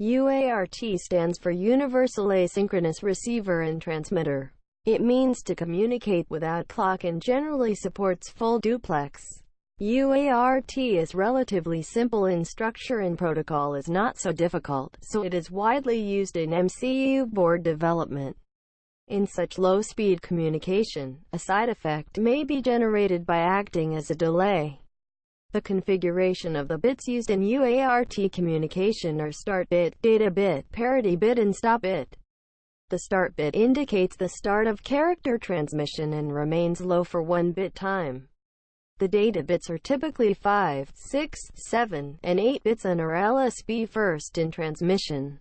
UART stands for Universal Asynchronous Receiver and Transmitter. It means to communicate without clock and generally supports full duplex. UART is relatively simple in structure and protocol is not so difficult, so it is widely used in MCU board development. In such low-speed communication, a side effect may be generated by acting as a delay. The configuration of the bits used in UART communication are start bit, data bit, parity bit and stop bit. The start bit indicates the start of character transmission and remains low for one bit time. The data bits are typically 5, 6, 7, and 8 bits and are LSB first in transmission.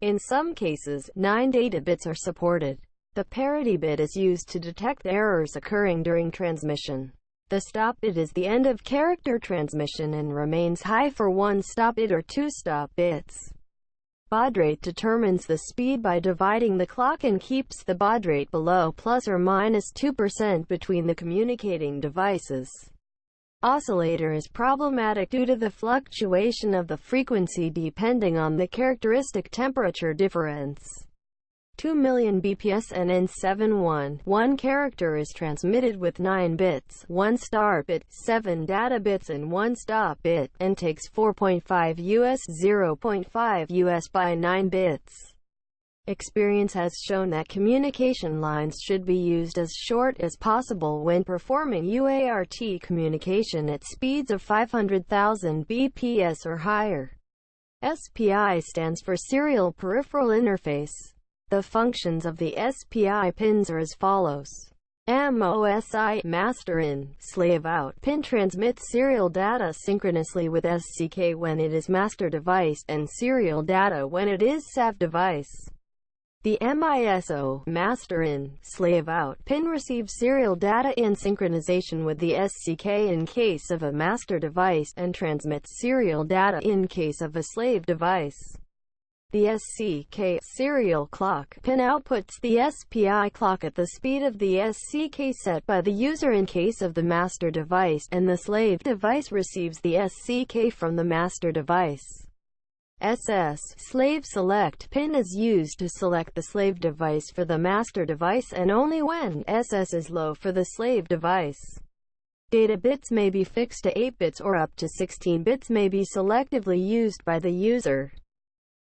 In some cases, 9 data bits are supported. The parity bit is used to detect errors occurring during transmission. The stop bit is the end of character transmission and remains high for one stop bit or two stop bits. Baud rate determines the speed by dividing the clock and keeps the baud rate below plus or minus 2% between the communicating devices. Oscillator is problematic due to the fluctuation of the frequency depending on the characteristic temperature difference. 2 million BPS and N71. One character is transmitted with 9 bits, 1 start bit, 7 data bits and 1 stop bit, and takes 4.5 US 0.5 US by 9 bits. Experience has shown that communication lines should be used as short as possible when performing UART communication at speeds of 500,000 BPS or higher. SPI stands for Serial Peripheral Interface. The functions of the SPI pins are as follows. MOSI master in, slave out pin transmits serial data synchronously with SCK when it is master device, and serial data when it is SAV device. The MISO master in, slave out pin receives serial data in synchronization with the SCK in case of a master device, and transmits serial data in case of a slave device. The SCK serial clock pin outputs the SPI clock at the speed of the SCK set by the user in case of the master device, and the slave device receives the SCK from the master device. SS slave select pin is used to select the slave device for the master device and only when SS is low for the slave device. Data bits may be fixed to 8 bits or up to 16 bits may be selectively used by the user.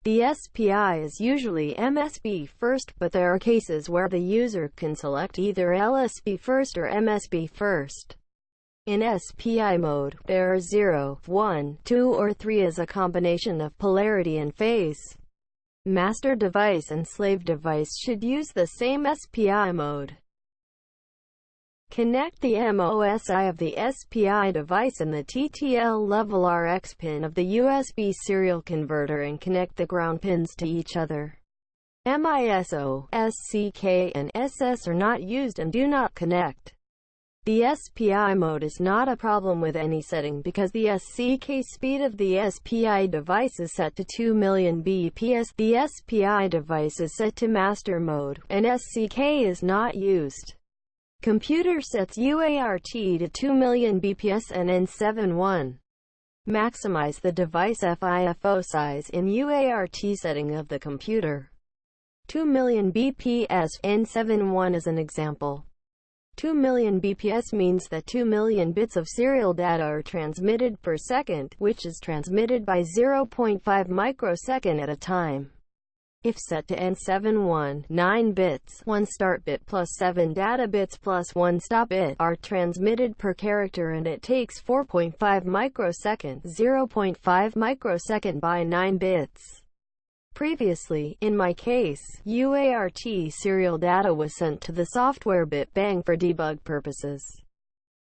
The SPI is usually MSB first, but there are cases where the user can select either LSB first or MSB first. In SPI mode, there are 0, 1, 2 or 3 as a combination of polarity and phase. Master device and slave device should use the same SPI mode. Connect the MOSI of the SPI device and the TTL level RX pin of the USB serial converter and connect the ground pins to each other. MISO, SCK, and SS are not used and do not connect. The SPI mode is not a problem with any setting because the SCK speed of the SPI device is set to 2 million BPS. The SPI device is set to master mode, and SCK is not used. Computer sets UART to 2 million BPS and N71. Maximize the device FIFO size in UART setting of the computer. 2 million BPS N71 is an example. 2 million BPS means that 2 million bits of serial data are transmitted per second, which is transmitted by 0.5 microsecond at a time. If set to N71, 9 bits, 1 start bit plus 7 data bits plus 1 stop bit are transmitted per character and it takes 4.5 microsecond, 0.5 microsecond by 9 bits. Previously, in my case, UART serial data was sent to the software bit bang for debug purposes.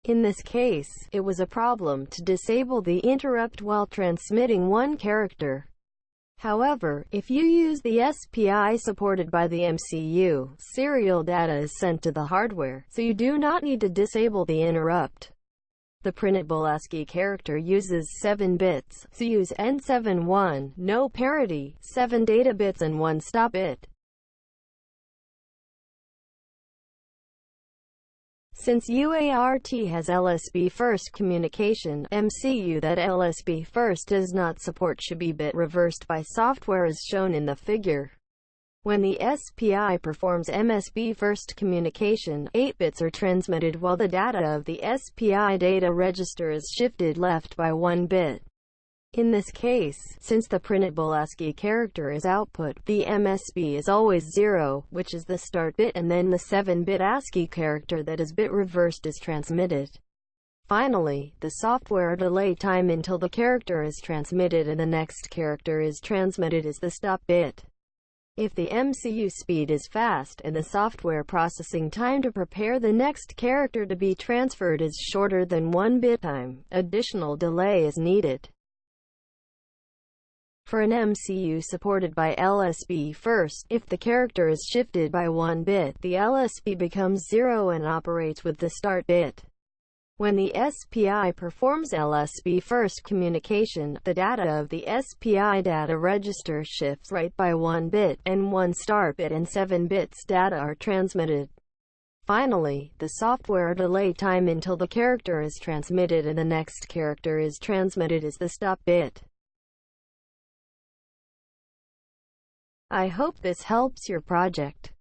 In this case, it was a problem to disable the interrupt while transmitting one character. However, if you use the SPI supported by the MCU, serial data is sent to the hardware, so you do not need to disable the interrupt. The printable ASCII character uses 7 bits, so use N71, no parity, 7 data bits and 1 stop bit. Since UART has LSB first communication, MCU that LSB first does not support should be bit reversed by software as shown in the figure. When the SPI performs MSB first communication, 8 bits are transmitted while the data of the SPI data register is shifted left by 1 bit. In this case, since the printable ASCII character is output, the MSB is always 0, which is the start bit and then the 7-bit ASCII character that is bit reversed is transmitted. Finally, the software delay time until the character is transmitted and the next character is transmitted is the stop bit. If the MCU speed is fast and the software processing time to prepare the next character to be transferred is shorter than 1 bit time, additional delay is needed. For an MCU supported by LSB first, if the character is shifted by one bit, the LSB becomes zero and operates with the start bit. When the SPI performs LSB first communication, the data of the SPI data register shifts right by one bit, and one start bit and seven bits data are transmitted. Finally, the software delay time until the character is transmitted and the next character is transmitted is the stop bit. I hope this helps your project.